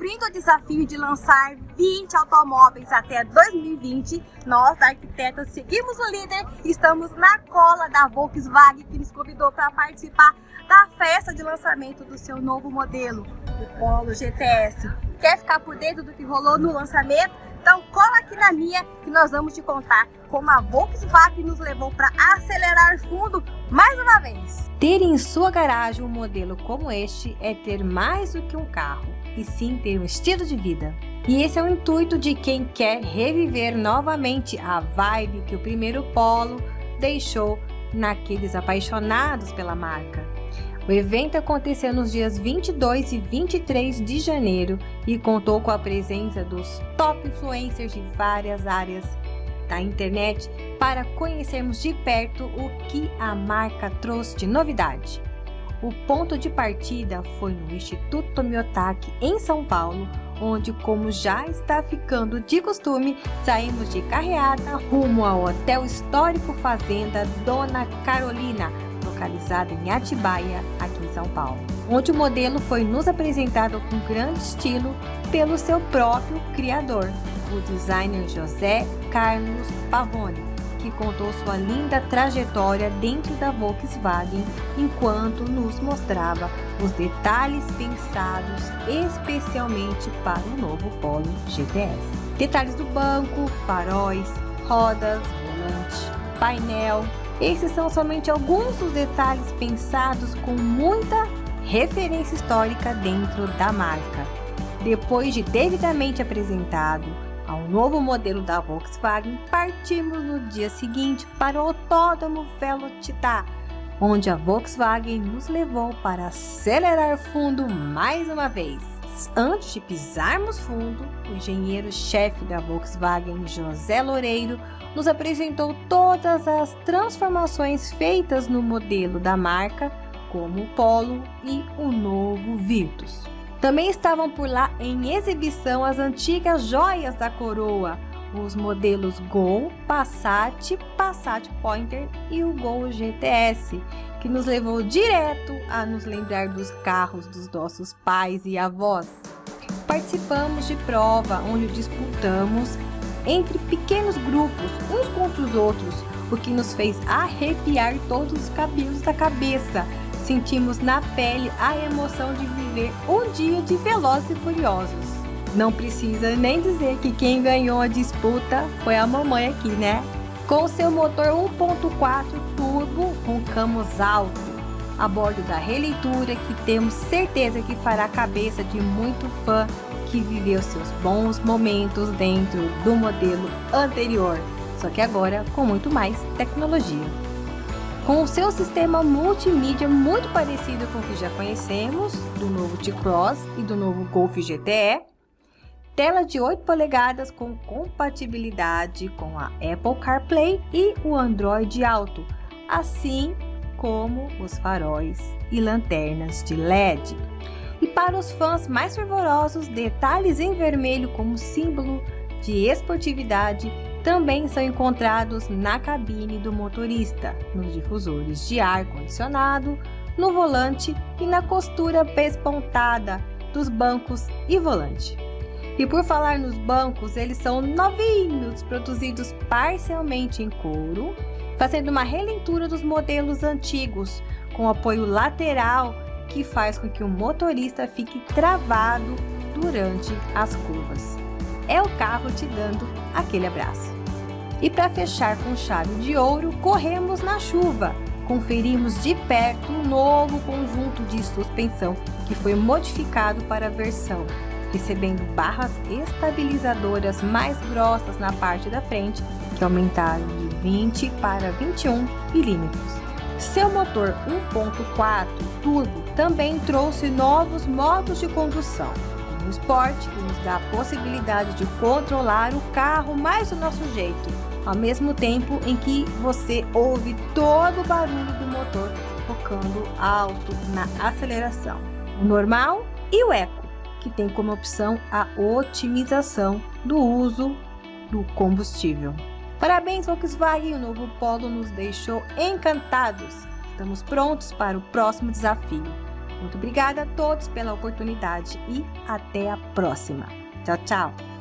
cumprindo o desafio de lançar 20 automóveis até 2020, nós da Arquiteta seguimos o líder e estamos na cola da Volkswagen que nos convidou para participar da festa de lançamento do seu novo modelo, o Polo GTS. Quer ficar por dentro do que rolou no lançamento? Então cola aqui na minha que nós vamos te contar como a Volkswagen nos levou para acelerar fundo mais uma vez. Ter em sua garagem um modelo como este é ter mais do que um carro, e sim ter um estilo de vida. E esse é o intuito de quem quer reviver novamente a vibe que o primeiro Polo deixou naqueles apaixonados pela marca. O evento aconteceu nos dias 22 e 23 de janeiro e contou com a presença dos top influencers de várias áreas da internet para conhecermos de perto o que a marca trouxe de novidade. O ponto de partida foi no Instituto Miyotaki, em São Paulo, onde, como já está ficando de costume, saímos de carreata rumo ao Hotel Histórico Fazenda Dona Carolina, localizado em Atibaia, aqui em São Paulo, onde o modelo foi nos apresentado com grande estilo pelo seu próprio criador, o designer José Carlos Pavone, que contou sua linda trajetória dentro da Volkswagen enquanto nos mostrava os detalhes pensados especialmente para o novo Polo GTS. Detalhes do banco, faróis, rodas, volante, painel, esses são somente alguns dos detalhes pensados com muita referência histórica dentro da marca. Depois de devidamente apresentado ao novo modelo da Volkswagen, partimos no dia seguinte para o Autódromo Velocitar, onde a Volkswagen nos levou para acelerar fundo mais uma vez. Antes de pisarmos fundo, o engenheiro-chefe da Volkswagen, José Loureiro, nos apresentou todas as transformações feitas no modelo da marca, como o Polo e o novo Virtus. Também estavam por lá em exibição as antigas joias da coroa, os modelos Gol, Passat, Passat Pointer e o Gol GTS, que nos levou direto a nos lembrar dos carros dos nossos pais e avós. Participamos de prova onde disputamos entre pequenos grupos, uns contra os outros, o que nos fez arrepiar todos os cabelos da cabeça. Sentimos na pele a emoção de viver um dia de Velozes e Furiosos. Não precisa nem dizer que quem ganhou a disputa foi a mamãe aqui, né? Com seu motor 1.4 turbo com camos alto, a bordo da releitura que temos certeza que fará a cabeça de muito fã que viveu seus bons momentos dentro do modelo anterior, só que agora com muito mais tecnologia. Com o seu sistema multimídia muito parecido com o que já conhecemos, do novo T-Cross e do novo Golf GTE, tela de 8 polegadas com compatibilidade com a Apple CarPlay e o Android Auto, assim como os faróis e lanternas de LED. E para os fãs mais fervorosos, detalhes em vermelho como símbolo de esportividade também são encontrados na cabine do motorista, nos difusores de ar condicionado, no volante e na costura pespontada dos bancos e volante. E por falar nos bancos, eles são novinhos, produzidos parcialmente em couro, fazendo uma releitura dos modelos antigos, com apoio lateral que faz com que o motorista fique travado durante as curvas. É o carro te dando aquele abraço. E para fechar com chave de ouro, corremos na chuva. Conferimos de perto um novo conjunto de suspensão que foi modificado para a versão, recebendo barras estabilizadoras mais grossas na parte da frente, que aumentaram de 20 para 21 milímetros. Seu motor 1.4 turbo também trouxe novos modos de condução, o Sport, que nos dá a possibilidade de controlar o carro mais do nosso jeito, ao mesmo tempo em que você ouve todo o barulho do motor tocando alto na aceleração. O normal e o Eco, que tem como opção a otimização do uso do combustível. Parabéns Volkswagen, o novo Polo nos deixou encantados. Estamos prontos para o próximo desafio. Muito obrigada a todos pela oportunidade e até a próxima. Tchau, tchau!